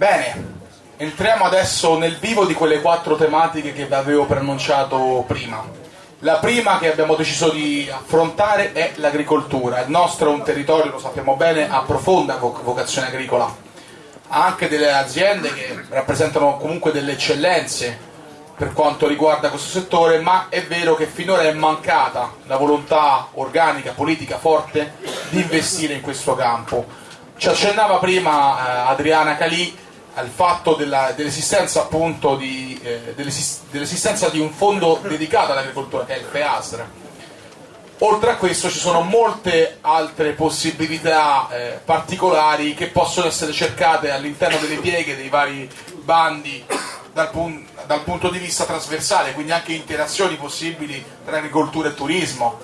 Bene, entriamo adesso nel vivo di quelle quattro tematiche che vi avevo preannunciato prima. La prima che abbiamo deciso di affrontare è l'agricoltura. Il nostro è un territorio, lo sappiamo bene, a profonda vocazione agricola. Ha anche delle aziende che rappresentano comunque delle eccellenze per quanto riguarda questo settore, ma è vero che finora è mancata la volontà organica, politica forte di investire in questo campo. Ci accennava prima eh, Adriana Calì al fatto dell'esistenza appunto di, eh, dell'esistenza di un fondo dedicato all'agricoltura che è il FEASR. Oltre a questo ci sono molte altre possibilità eh, particolari che possono essere cercate all'interno delle pieghe dei vari bandi dal, pun dal punto di vista trasversale, quindi anche interazioni possibili tra agricoltura e turismo.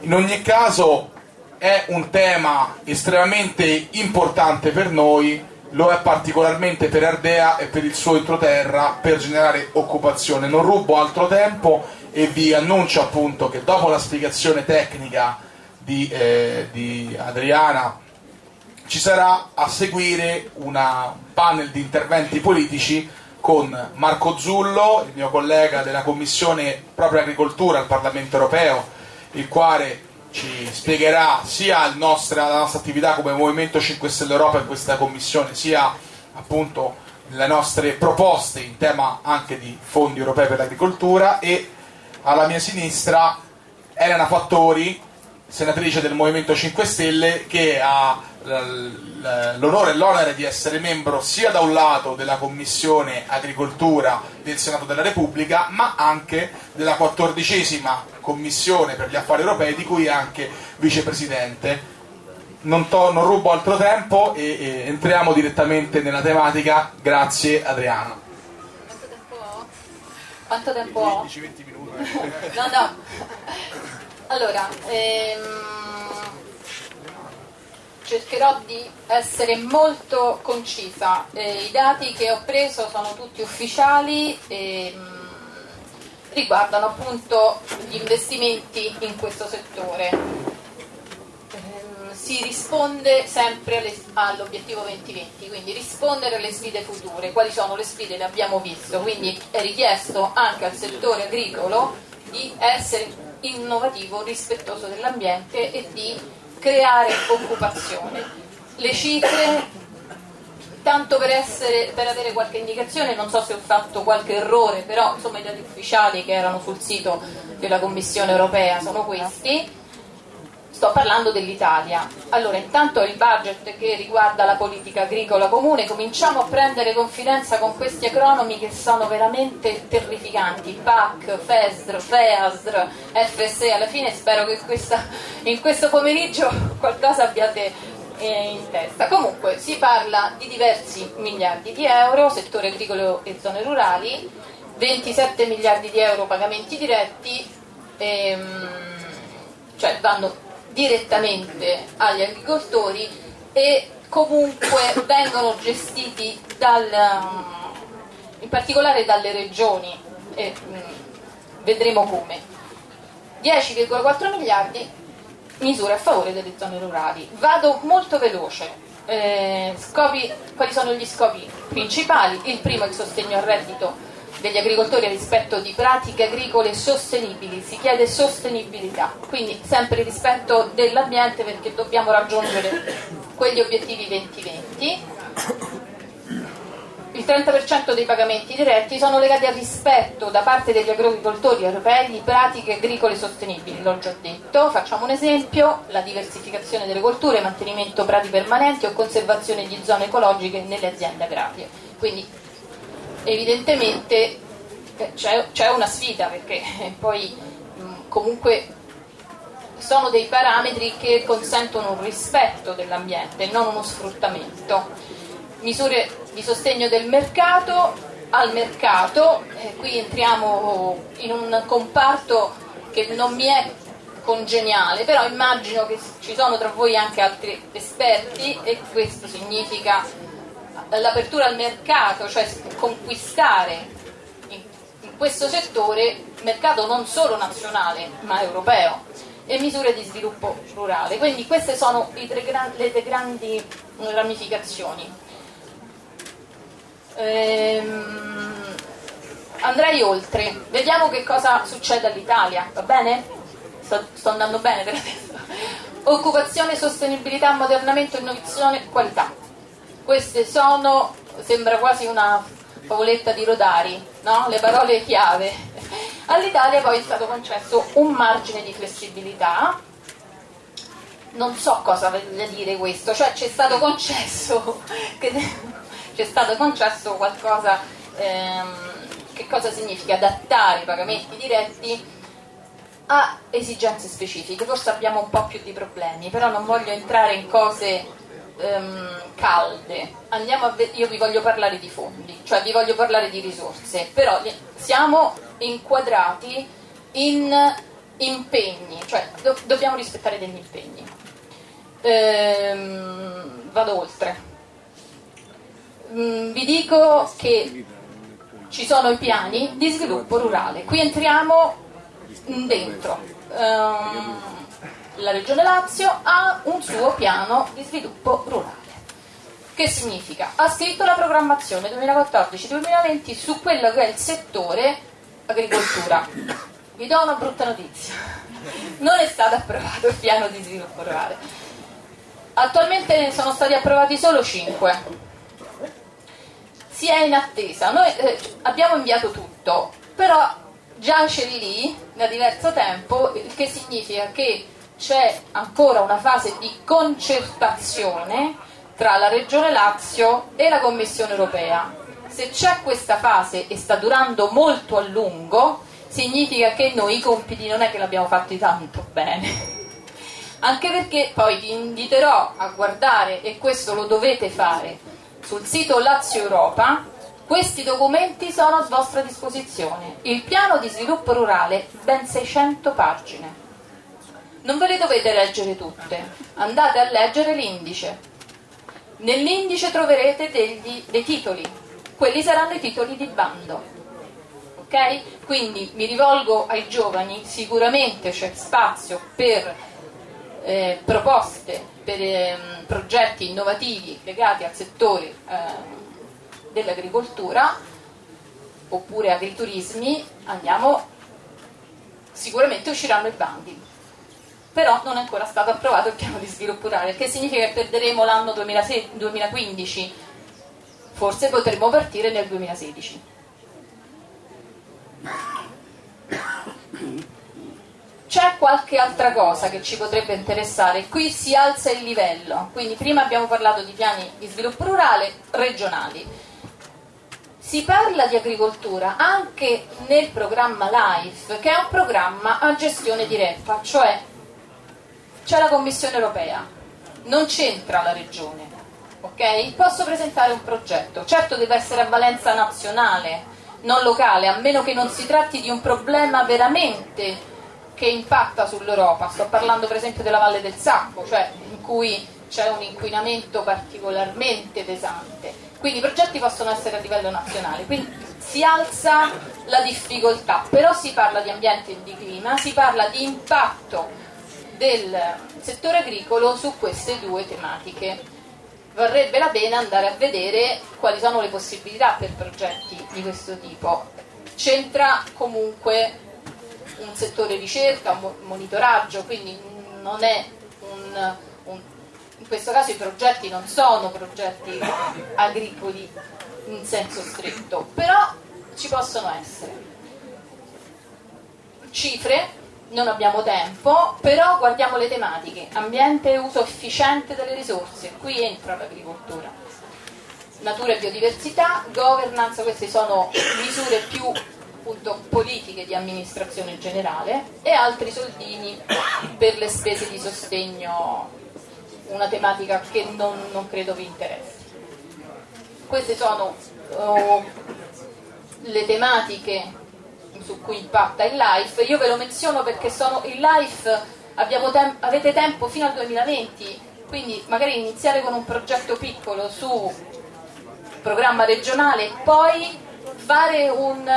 In ogni caso è un tema estremamente importante per noi lo è particolarmente per Ardea e per il suo entroterra per generare occupazione. Non rubo altro tempo e vi annuncio appunto che dopo la spiegazione tecnica di, eh, di Adriana ci sarà a seguire un panel di interventi politici con Marco Zullo, il mio collega della Commissione proprio Agricoltura al Parlamento Europeo, il quale ci spiegherà sia nostra, la nostra attività come Movimento 5 Stelle Europa in questa commissione, sia appunto le nostre proposte in tema anche di fondi europei per l'agricoltura e alla mia sinistra Elena Fattori, senatrice del Movimento 5 Stelle, che ha l'onore e l'onere di essere membro sia da un lato della Commissione Agricoltura del Senato della Repubblica, ma anche della quattordicesima Commissione per gli affari europei, di cui è anche vicepresidente. Non, to, non rubo altro tempo e, e, entriamo direttamente nella tematica. Grazie Adriana. Quanto tempo ho? Quanto tempo ho? 10-20 minuti. no, no. Allora, ehm cercherò di essere molto concisa. Eh, I dati che ho preso sono tutti ufficiali e mh, mm, riguardano appunto gli investimenti in questo settore. Eh, si risponde sempre all'obiettivo 2020, quindi rispondere alle sfide future. Quali sono le sfide? Le abbiamo visto, quindi è richiesto anche al settore agricolo di essere innovativo, rispettoso dell'ambiente e di creare occupazione. Le cifre, tanto per, essere, per, avere qualche indicazione, non so se ho fatto qualche errore, però insomma i dati ufficiali che erano sul sito della Commissione europea sono questi. Sto parlando dell'Italia. Allora, intanto il budget che riguarda la politica agricola comune, cominciamo a prendere confidenza con questi acronomi che sono veramente terrificanti. PAC, FESR, FEASR, FSE, alla fine spero che questa, in questo pomeriggio qualcosa abbiate eh, in testa. Comunque si parla di diversi miliardi di euro, settore agricolo e zone rurali, 27 miliardi di euro pagamenti diretti, ehm, cioè vanno direttamente agli agricoltori e comunque vengono gestiti dal, in particolare dalle regioni e mm, vedremo come. 10,4 miliardi misure a favore delle zone rurali. Vado molto veloce. Eh, scopi, quali sono gli scopi principali? Il primo è il sostegno al reddito degli agricoltori rispetto di pratiche agricole sostenibili, si chiede sostenibilità, quindi sempre rispetto dell'ambiente perché dobbiamo raggiungere quegli obiettivi 2020. Il 30% dei pagamenti diretti sono legati al rispetto da parte degli agricoltori europei di pratiche agricole sostenibili, l'ho già detto, facciamo un esempio, la diversificazione delle colture, mantenimento prati permanenti o conservazione di zone ecologiche nelle aziende agrarie. Quindi evidentemente eh, c'è, una sfida perché poi comunque sono dei parametri che consentono un rispetto dell'ambiente, non uno sfruttamento. Misure di sostegno del mercato al mercato, eh, qui entriamo in un comparto che non mi è congeniale, però immagino che ci sono tra voi anche altri esperti e questo significa l'apertura al mercato, cioè conquistare in, in questo settore mercato non solo nazionale ma europeo e misure di sviluppo rurale. Quindi queste sono tre, le tre grandi ramificazioni. Ehm, andrei oltre, vediamo che cosa succede all'Italia, va bene? Sto, sto andando bene per adesso. Occupazione, sostenibilità, ammodernamento, innovazione, qualità. Queste sono, sembra quasi una favoletta di Rodari, no? le parole chiave. All'Italia poi è stato concesso un margine di flessibilità, non so cosa voglia dire questo, cioè ci è stato concesso, c'è stato concesso qualcosa, ehm, che cosa significa? Adattare i pagamenti diretti a esigenze specifiche, forse abbiamo un po' più di problemi, però non voglio entrare in cose um, calde, io vi voglio parlare di fondi, cioè vi voglio parlare di risorse, però siamo inquadrati in impegni, cioè do, dobbiamo rispettare degli impegni. Ehm, vado oltre. Mm, vi dico che ci sono i piani di sviluppo rurale, qui entriamo dentro. Um, la Regione Lazio ha un suo piano di sviluppo rurale. Che significa? Ha scritto la programmazione 2014-2020 su quello che è il settore agricoltura. Vi do una brutta notizia. Non è stato approvato il piano di sviluppo rurale. Attualmente ne sono stati approvati solo 5. Si è in attesa. Noi eh, abbiamo inviato tutto, però giace lì da diverso tempo, il che significa che c'è ancora una fase di concertazione tra la Regione Lazio e la Commissione europea. Se c'è questa fase e sta durando molto a lungo, significa che noi i compiti non è che l'abbiamo fatti tanto bene. Anche perché poi vi inviterò a guardare, e questo lo dovete fare, sul sito Lazio Europa, questi documenti sono a vostra disposizione. Il piano di sviluppo rurale, ben 600 pagine non ve le dovete leggere tutte, andate a leggere l'indice. Nell'indice troverete degli, dei titoli, quelli saranno i titoli di bando. Ok? Quindi mi rivolgo ai giovani, sicuramente c'è spazio per eh, proposte, per eh, progetti innovativi legati al settore eh, dell'agricoltura oppure agriturismi, andiamo, sicuramente usciranno i bandi però non è ancora stato approvato il piano di sviluppo rurale, che significa che perderemo l'anno 2015, forse potremo partire nel 2016. C'è qualche altra cosa che ci potrebbe interessare, qui si alza il livello, quindi prima abbiamo parlato di piani di sviluppo rurale regionali, si parla di agricoltura anche nel programma LIFE, che è un programma a gestione diretta, cioè c'è la Commissione europea, non c'entra la regione, ok? Posso presentare un progetto, certo deve essere a valenza nazionale, non locale, a meno che non si tratti di un problema veramente che impatta sull'Europa, sto parlando per esempio della Valle del Sacco, cioè in cui c'è un inquinamento particolarmente pesante, quindi i progetti possono essere a livello nazionale, quindi si alza la difficoltà, però si parla di ambiente e di clima, si parla di impatto del settore agricolo su queste due tematiche. Varrebbe la pena andare a vedere quali sono le possibilità per progetti di questo tipo. C'entra comunque un settore ricerca, un monitoraggio, quindi non è un, un in questo caso i progetti non sono progetti agricoli in senso stretto, però ci possono essere. Cifre non abbiamo tempo, però guardiamo le tematiche, ambiente e uso efficiente delle risorse, qui entra l'agricoltura, natura e biodiversità, governance, queste sono misure più appunto, politiche di amministrazione generale e altri soldini per le spese di sostegno, una tematica che non, non credo vi interessi. Queste sono oh, le tematiche su cui impatta il LIFE, io ve lo menziono perché sono il LIFE tem avete tempo fino al 2020, quindi magari iniziare con un progetto piccolo su programma regionale, poi un,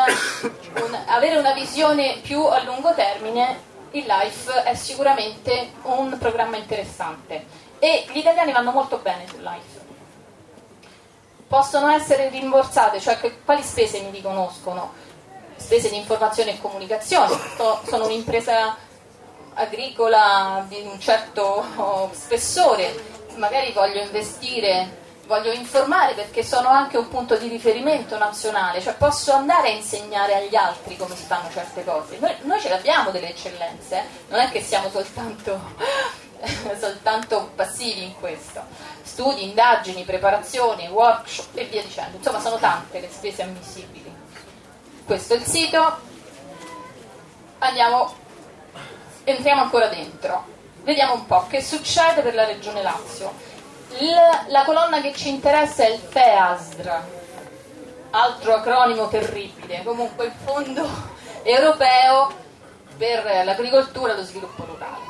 un, avere una visione più a lungo termine, il LIFE è sicuramente un programma interessante e gli italiani vanno molto bene sul LIFE. possono essere rimborsate, cioè che, quali spese mi riconoscono? Spese di informazione e comunicazione, sono un'impresa agricola di un certo spessore, magari voglio investire, voglio informare perché sono anche un punto di riferimento nazionale, cioè posso andare a insegnare agli altri come si fanno certe cose. Noi, noi ce l'abbiamo delle eccellenze, eh? non è che siamo soltanto, soltanto passivi in questo. Studi, indagini, preparazioni, workshop e via dicendo. Insomma, sono tante le spese ammissibili. Questo è il sito. Andiamo entriamo ancora dentro, vediamo un po' che succede per la regione Lazio. Il, la colonna che ci interessa è il FEASR, altro acronimo terribile, comunque il Fondo Europeo per l'agricoltura e lo sviluppo rurale.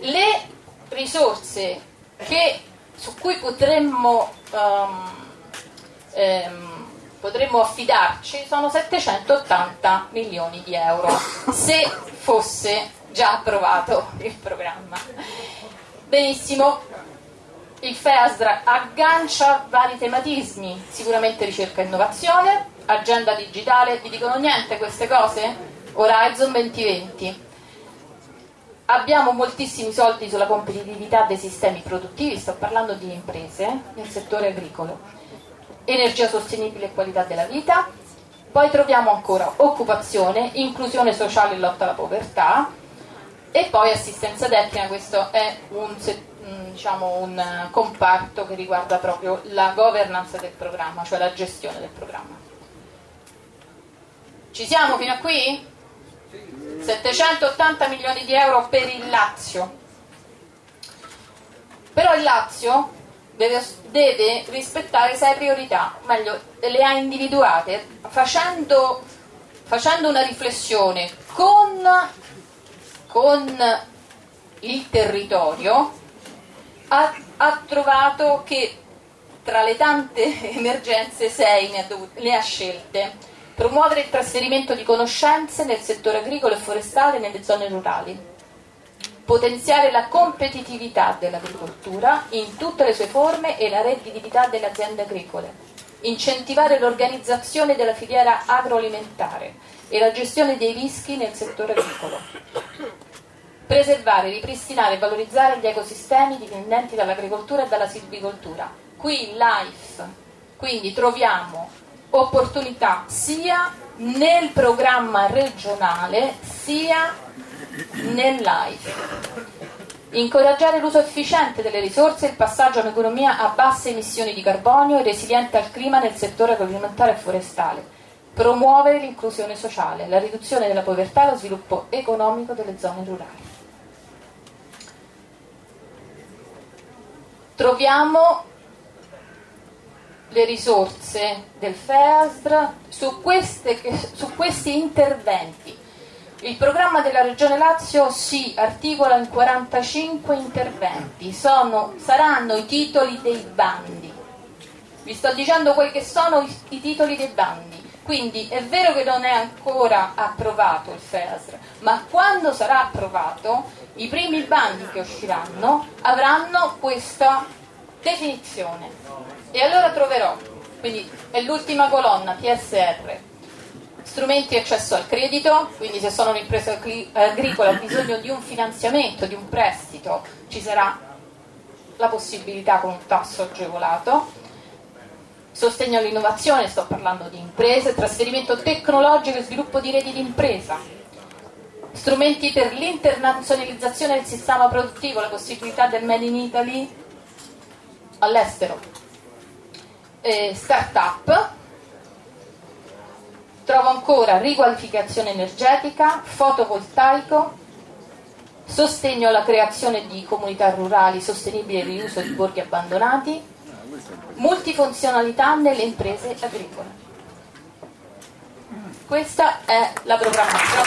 Le risorse che, su cui potremmo, um, um, potremmo affidarci sono 780 milioni di euro, se fosse già approvato il programma. Benissimo, il FEASR aggancia vari tematismi, sicuramente ricerca e innovazione, agenda digitale, vi dicono niente queste cose? Horizon 2020. Abbiamo moltissimi soldi sulla competitività dei sistemi produttivi, sto parlando di imprese nel settore agricolo, energia sostenibile e qualità della vita, poi troviamo ancora occupazione, inclusione sociale e lotta alla povertà, e poi assistenza tecnica, questo è un, diciamo, un comparto che riguarda proprio la governance del programma, cioè la gestione del programma. Ci siamo fino a qui? 780 milioni di euro per il Lazio. Però il Lazio deve, deve rispettare sei priorità, meglio, le ha individuate facendo, facendo una riflessione con con il territorio ha, ha trovato che tra le tante emergenze sei ne ha, dovute, ne ha scelte. Promuovere il trasferimento di conoscenze nel settore agricolo e forestale nelle zone rurali potenziare la competitività dell'agricoltura in tutte le sue forme e la redditività delle aziende agricole incentivare l'organizzazione della filiera agroalimentare e la gestione dei rischi nel settore agricolo preservare, ripristinare e valorizzare gli ecosistemi dipendenti dall'agricoltura e dalla silvicoltura. Qui in LIFE, quindi troviamo opportunità sia nel programma regionale sia nel LIFE. Incoraggiare l'uso efficiente delle risorse e il passaggio a un'economia a basse emissioni di carbonio e resiliente al clima nel settore agroalimentare e forestale. Promuovere l'inclusione sociale, la riduzione della povertà e lo sviluppo economico delle zone rurali. troviamo le risorse del FEASR su, su questi interventi. Il programma della Regione Lazio si articola in 45 interventi, Sono, saranno i titoli dei bandi. Vi sto dicendo quelli che sono i, i titoli dei bandi. Quindi è vero che non è ancora approvato il FEASR, ma quando sarà approvato i primi bandi che usciranno avranno questa definizione. E allora troverò, quindi è l'ultima colonna, PSR, strumenti di accesso al credito, quindi se sono un'impresa agricola ho bisogno di un finanziamento, di un prestito, ci sarà la possibilità con un tasso agevolato, sostegno all'innovazione, sto parlando di imprese, trasferimento tecnologico e sviluppo di reti di impresa, strumenti per l'internazionalizzazione del sistema produttivo, la possibilità del Made in Italy all'estero. Eh, start-up, trovo ancora riqualificazione energetica, fotovoltaico, sostegno alla creazione di comunità rurali sostenibili e riuso di borghi abbandonati, multifunzionalità nelle imprese agricole. Questa è la programmazione.